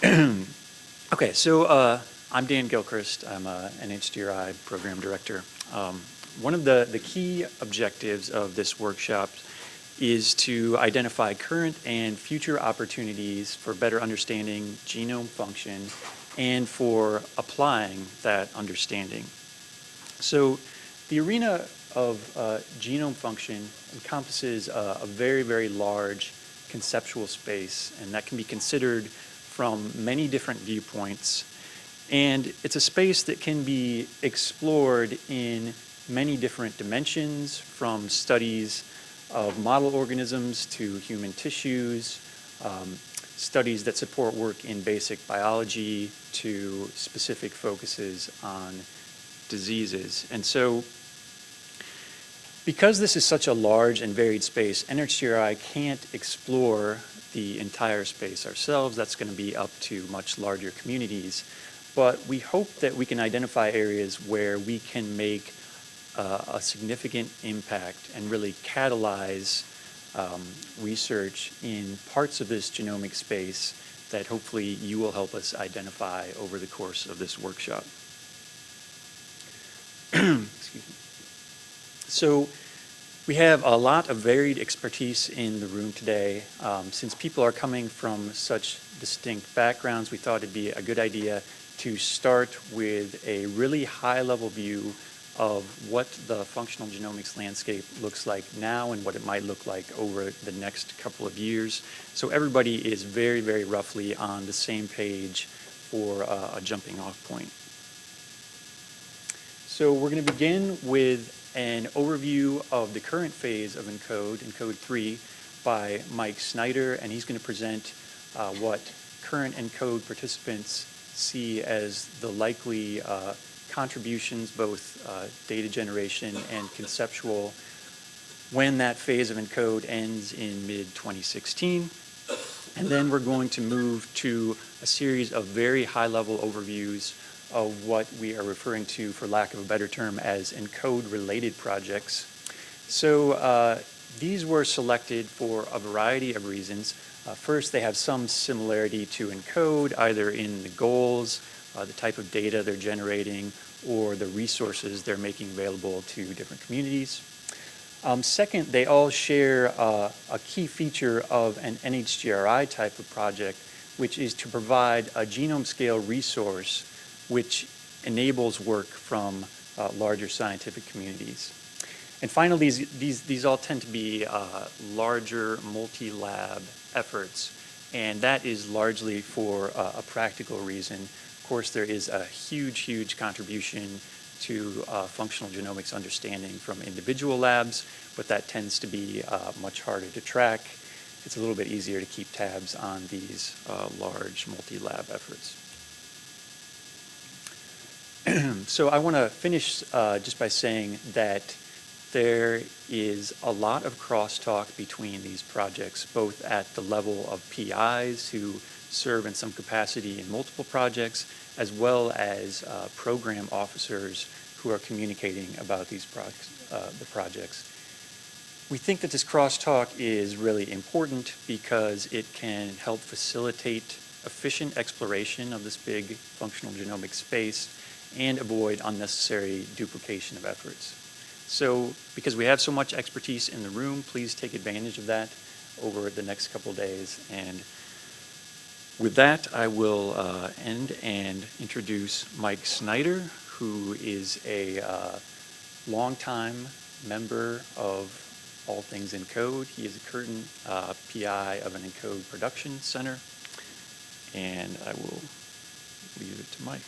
okay, so uh, I'm Dan Gilchrist. I'm a, an NHGRI program director. Um, one of the, the key objectives of this workshop is to identify current and future opportunities for better understanding genome function and for applying that understanding. So the arena of uh, genome function encompasses a, a very, very large conceptual space, and that can be considered from many different viewpoints. And it's a space that can be explored in many different dimensions, from studies of model organisms to human tissues, um, studies that support work in basic biology to specific focuses on diseases. And so because this is such a large and varied space, NHGRI can't explore the entire space ourselves. That's going to be up to much larger communities. But we hope that we can identify areas where we can make uh, a significant impact and really catalyze um, research in parts of this genomic space that hopefully you will help us identify over the course of this workshop. so we have a lot of varied expertise in the room today. Um, since people are coming from such distinct backgrounds, we thought it'd be a good idea to start with a really high-level view of what the functional genomics landscape looks like now and what it might look like over the next couple of years. So everybody is very, very roughly on the same page for uh, a jumping off point. So we're going to begin with an overview of the current phase of ENCODE, ENCODE 3, by Mike Snyder, and he's going to present uh, what current ENCODE participants see as the likely uh, contributions, both uh, data generation and conceptual, when that phase of ENCODE ends in mid-2016. And then we're going to move to a series of very high-level overviews of what we are referring to, for lack of a better term, as ENCODE-related projects. So uh, these were selected for a variety of reasons. Uh, first, they have some similarity to ENCODE, either in the goals, uh, the type of data they're generating, or the resources they're making available to different communities. Um, second, they all share uh, a key feature of an NHGRI type of project, which is to provide a genome scale resource which enables work from uh, larger scientific communities. And finally, these, these, these all tend to be uh, larger multi-lab efforts, and that is largely for uh, a practical reason Of course, there is a huge, huge contribution to uh, functional genomics understanding from individual labs, but that tends to be uh, much harder to track. It's a little bit easier to keep tabs on these uh, large multi-lab efforts. so I want to finish uh, just by saying that there is a lot of crosstalk between these projects, both at the level of PIs who serve in some capacity in multiple projects, as well as uh, program officers who are communicating about these uh, the projects. We think that this crosstalk is really important because it can help facilitate efficient exploration of this big functional genomic space and avoid unnecessary duplication of efforts. So because we have so much expertise in the room, please take advantage of that over the next couple days and with that, I will uh, end and introduce Mike Snyder, who is a uh, longtime member of All Things ENCODE. He is a current uh, PI of an ENCODE production center, and I will leave it to Mike.